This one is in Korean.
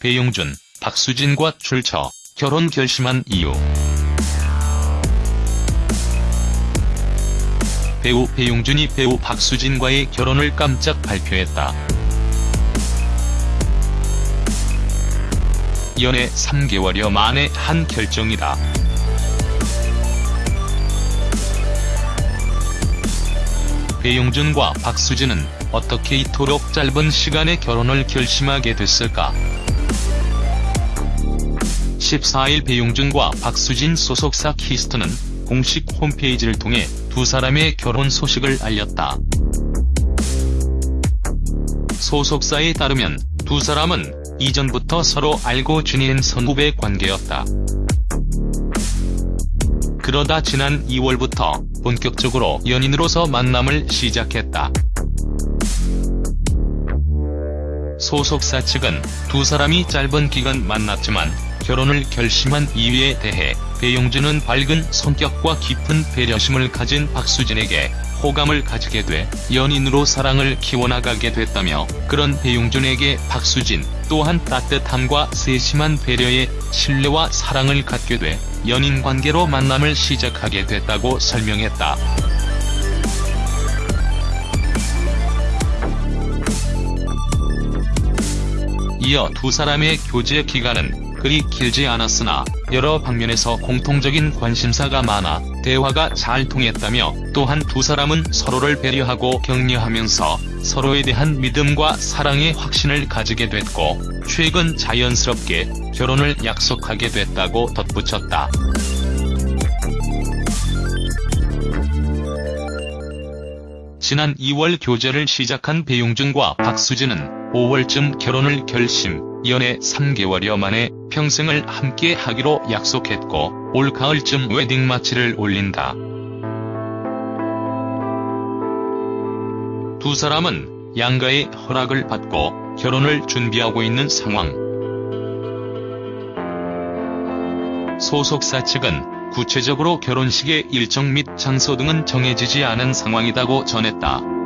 배용준, 박수진과 출처, 결혼 결심한 이유. 배우 배용준이 배우 박수진과의 결혼을 깜짝 발표했다. 연애 3개월여 만에 한 결정이다. 배용준과 박수진은 어떻게 이토록 짧은 시간에 결혼을 결심하게 됐을까? 14일 배용준과 박수진 소속사 키이스트는 공식 홈페이지를 통해 두 사람의 결혼 소식을 알렸다. 소속사에 따르면 두 사람은 이전부터 서로 알고 지낸 선후배 관계였다. 그러다 지난 2월부터 본격적으로 연인으로서 만남을 시작했다. 소속사 측은 두 사람이 짧은 기간 만났지만 결혼을 결심한 이유에 대해 배용준은 밝은 성격과 깊은 배려심을 가진 박수진에게 호감을 가지게 돼 연인으로 사랑을 키워나가게 됐다며 그런 배용준에게 박수진 또한 따뜻함과 세심한 배려에 신뢰와 사랑을 갖게 돼 연인 관계로 만남을 시작하게 됐다고 설명했다. 이어 두 사람의 교제 기간은 그리 길지 않았으나 여러 방면에서 공통적인 관심사가 많아 대화가 잘 통했다며 또한 두 사람은 서로를 배려하고 격려하면서 서로에 대한 믿음과 사랑의 확신을 가지게 됐고 최근 자연스럽게 결혼을 약속하게 됐다고 덧붙였다. 지난 2월 교제를 시작한 배용준과 박수진은 5월쯤 결혼을 결심, 연애 3개월여 만에 평생을 함께 하기로 약속했고 올 가을쯤 웨딩 마치를 올린다. 두 사람은 양가의 허락을 받고 결혼을 준비하고 있는 상황. 소속사 측은 구체적으로 결혼식의 일정 및 장소 등은 정해지지 않은 상황이라고 전했다.